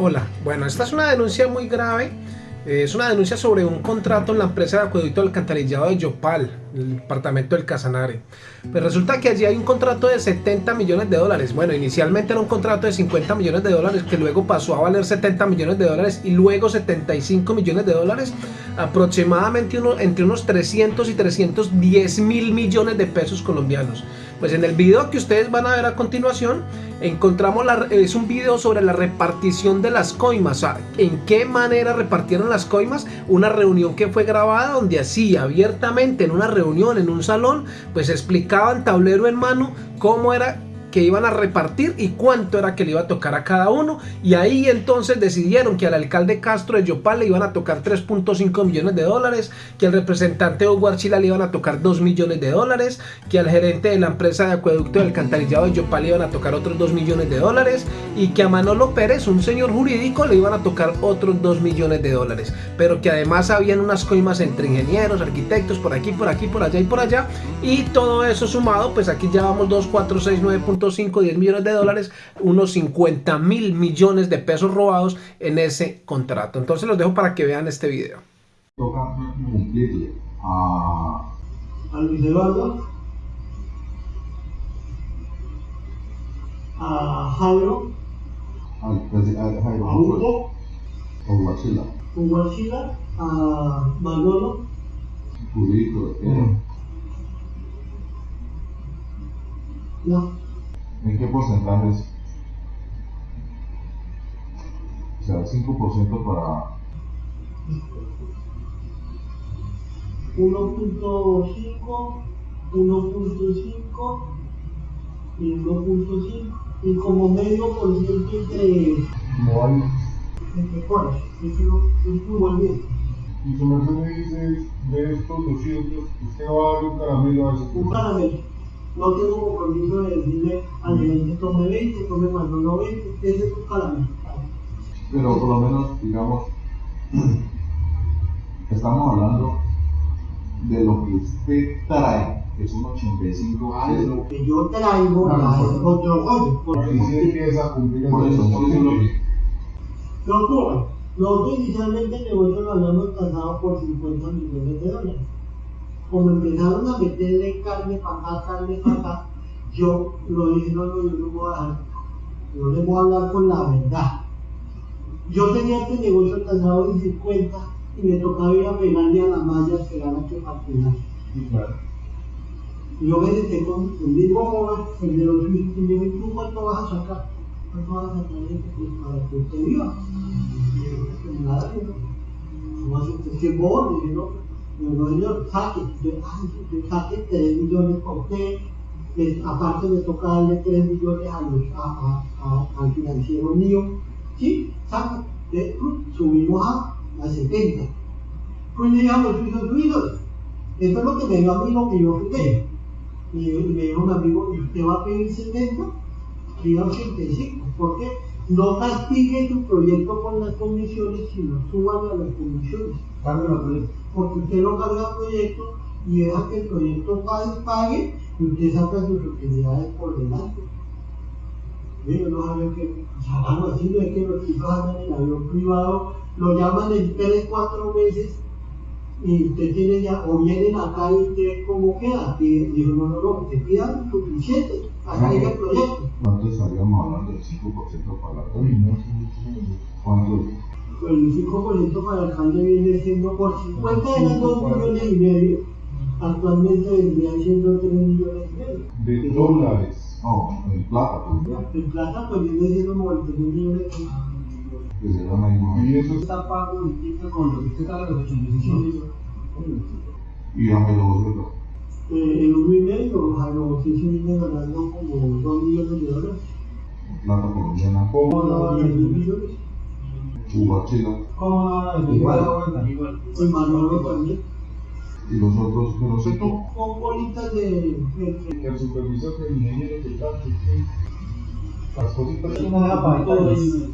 Hola, bueno, esta es una denuncia muy grave. Eh, es una denuncia sobre un contrato en la empresa de acueducto alcantarillado de Yopal, el departamento del Casanare. Pues resulta que allí hay un contrato de 70 millones de dólares. Bueno, inicialmente era un contrato de 50 millones de dólares que luego pasó a valer 70 millones de dólares y luego 75 millones de dólares, aproximadamente uno, entre unos 300 y 310 mil millones de pesos colombianos. Pues en el video que ustedes van a ver a continuación, encontramos la, es un video sobre la repartición de las coimas, o sea, en qué manera repartieron las coimas, una reunión que fue grabada donde así abiertamente en una reunión en un salón, pues explicaban tablero en mano cómo era que iban a repartir y cuánto era que le iba a tocar a cada uno. Y ahí entonces decidieron que al alcalde Castro de Yopal le iban a tocar 3.5 millones de dólares, que al representante Hugo Archila le iban a tocar 2 millones de dólares, que al gerente de la empresa de acueducto del alcantarillado de Yopal le iban a tocar otros 2 millones de dólares y que a Manolo Pérez, un señor jurídico, le iban a tocar otros 2 millones de dólares, pero que además habían unas coimas entre ingenieros, arquitectos, por aquí, por aquí, por allá y por allá. Y todo eso sumado, pues aquí ya vamos 2, 4, 6, 9 5, 10 millones de dólares, unos 50 mil millones de pesos robados en ese contrato. Entonces los dejo para que vean este video. Toca cumplirle a, a Luis Eduardo, a Jairo, Jairo a Hugo, a Hugo Archila, a Manolo, eh, no, ¿en qué porcentajes? O sea, 5% para 1.5, 1.5 y 1.5 y como medio por ciento entre, Moal. entre coras. Eso no es muy bien. Y su merced me dice, de estos 200, usted va a dar un caramelo a ese Un caramelo. No tengo compromiso de decirle al gerente tome 20, tome más no 20, ese es un caramelo. Pero por lo menos, digamos, estamos hablando de lo que usted trae, que es un 85 Ah, es lo que yo traigo por- es otro rollo. porque empieza a cumplir Por eso, por eso lo que- No ocurre. Nosotros inicialmente el negocio lo habíamos tasado por 50 millones de dólares. Como empezaron a meterle carne para acá, carne para acá, yo lo dije, no, no, yo no voy a dejar, yo les voy a hablar con la verdad. Yo tenía este negocio tasado en 50 y me tocaba ir a pegarle a la malla a esperar a que partiera. Claro. Y yo me senté con el mismo joven, el de los y me dijo, ¿y tú cuánto vas a sacar? ¿Cuánto vas a sacar? Pues para que usted viva. Y yo, pues nada, yo no. ¿Cómo hace usted? ¿Qué bono? Y yo, no, saque. Yo, ay, yo saque 3 millones por usted. Eh, aparte me toca darle 3 millones a los, a, a, a- al financiero mío. Sí. Eh, subimos a, a 70. Pues le dije a los suizos, suizos, esto es lo que me dio a mí lo que yo firmé. Y, y me dijo un amigo, ¿y usted va a pedir 70? Pida 85. ¿Por qué? No castigue tu proyecto con las comisiones, sino súbale a las comisiones. Porque usted no carga proyecto y deja que el proyecto pague, pague y usted saca sus utilidades por delante. Yo no sabía que, hablando así, no es que los chicos andan en avión privado, lo llaman en 3, 4 meses y usted tiene ya, o vienen acá y usted cómo queda, y dijo, no, no, no, usted pida suficiente, acá hay el proyecto. ¿Cuánto estaríamos hablando del 5% para la Uy, el 5% para el alcalde viene siendo por 50 eran 2 millones y medio, actualmente vendrían siendo 3 millones y medio. De dólares. No, en plata, pues, En plata pues viene siendo 91 millones. Que se llama Y eso es está pago ahorita con lo que usted sabe los 85 Y dame los eh, en un y medio, a los sí se viene ganando como 2 millones de dólares, En plata colombiana, como ¿Cómo 10 ¿Cómo no? Igual, igual, igual. Y Manolo también. y los otros, pero sé tú. Con bolitas de. el supervisor del ingeniero que que las cositas no para todo eso.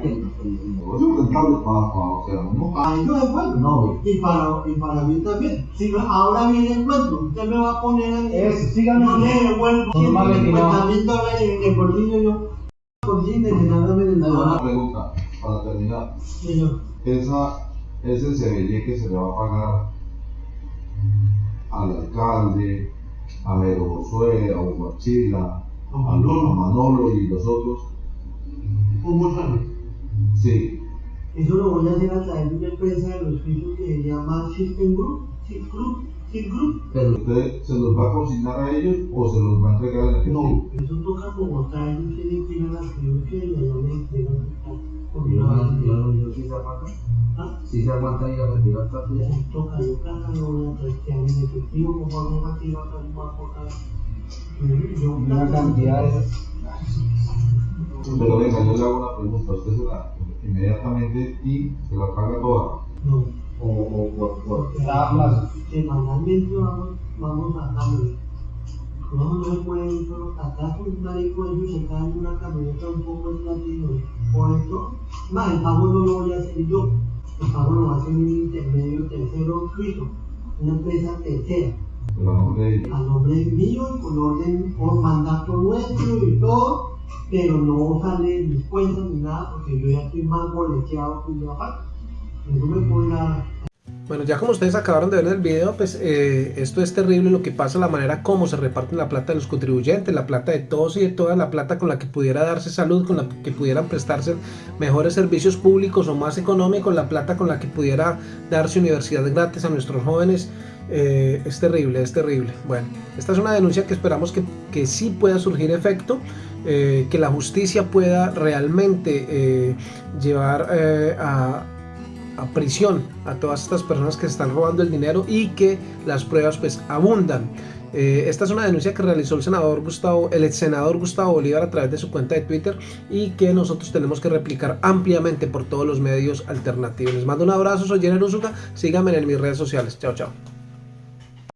Que el, el, el negocio rentable para, para, o sea, uno ellos es bueno. No, Y para, y para mí también. Si no, ahora viene el cuento. Usted me va a poner a mí. Eso, sígame. Yo le devuelvo No, no, 150 no. mil dólares en bolsillo. Yo, por de Una nada. pregunta. Para terminar, esa, ese CBL que se le va a pagar al alcalde, a Jero Josué, a Huachila, a, Lo- a Manolo y los otros, ¿cómo sale? sí, Eso lo voy a hacer a través de una empresa de los pisos que se llama System Group, System Group, pero usted se los va a consignar a ellos o se los va a entregar en efectivo. No, eso toca Bogotá, ellos tienen que ir a la y allá me entregan con Yo, una yo, yo sí se aguanta. ¿Ah? Sí se aguanta y a retirar tuya. Eso toca, yo cada no voy a trastear en efectivo, como hago un retiro acá en Bogotá. Yo Una cantidad de. Pero venga, yo le hago una pregunta, usted se la inmediatamente y se la paga toda. No. O, o por, por Porque cada plazo. Semanalmente vamos, vamos a cambio. No, no solo acá con un marico ellos se caen en una camioneta un poco latino. Por eso, más el pago no lo voy a hacer yo. El pago lo va a hacer un intermedio tercero suizo, una empresa tercera, a nombre de ellos. mío y con orden, por mandato nuestro y todo, pero no sale de mis cuentas ni nada porque yo ya estoy más boleteado que mi papá. Yo no me puedo ir a Bueno, ya como ustedes acabaron de ver en el video, pues eh, esto es terrible lo que pasa, la manera como se reparten la plata de los contribuyentes, la plata de todos y de toda la plata con la que pudiera darse salud, con la que pudieran prestarse mejores servicios públicos o más económicos, la plata con la que pudiera darse universidad gratis a nuestros jóvenes. eh, es terrible, es terrible. Bueno, esta es una denuncia que esperamos que, que sí pueda surgir efecto, eh, que la justicia pueda realmente llevar a, a prisión a todas estas personas que están robando el dinero y que las pruebas pues abundan. Eh, esta es una denuncia que realizó el senador Gustavo, el ex senador Gustavo Bolívar a través de su cuenta de Twitter y que nosotros tenemos que replicar ampliamente por todos los medios alternativos. Les mando un abrazo, soy Jenner Usuga, síganme en mis redes sociales. Chao, chao.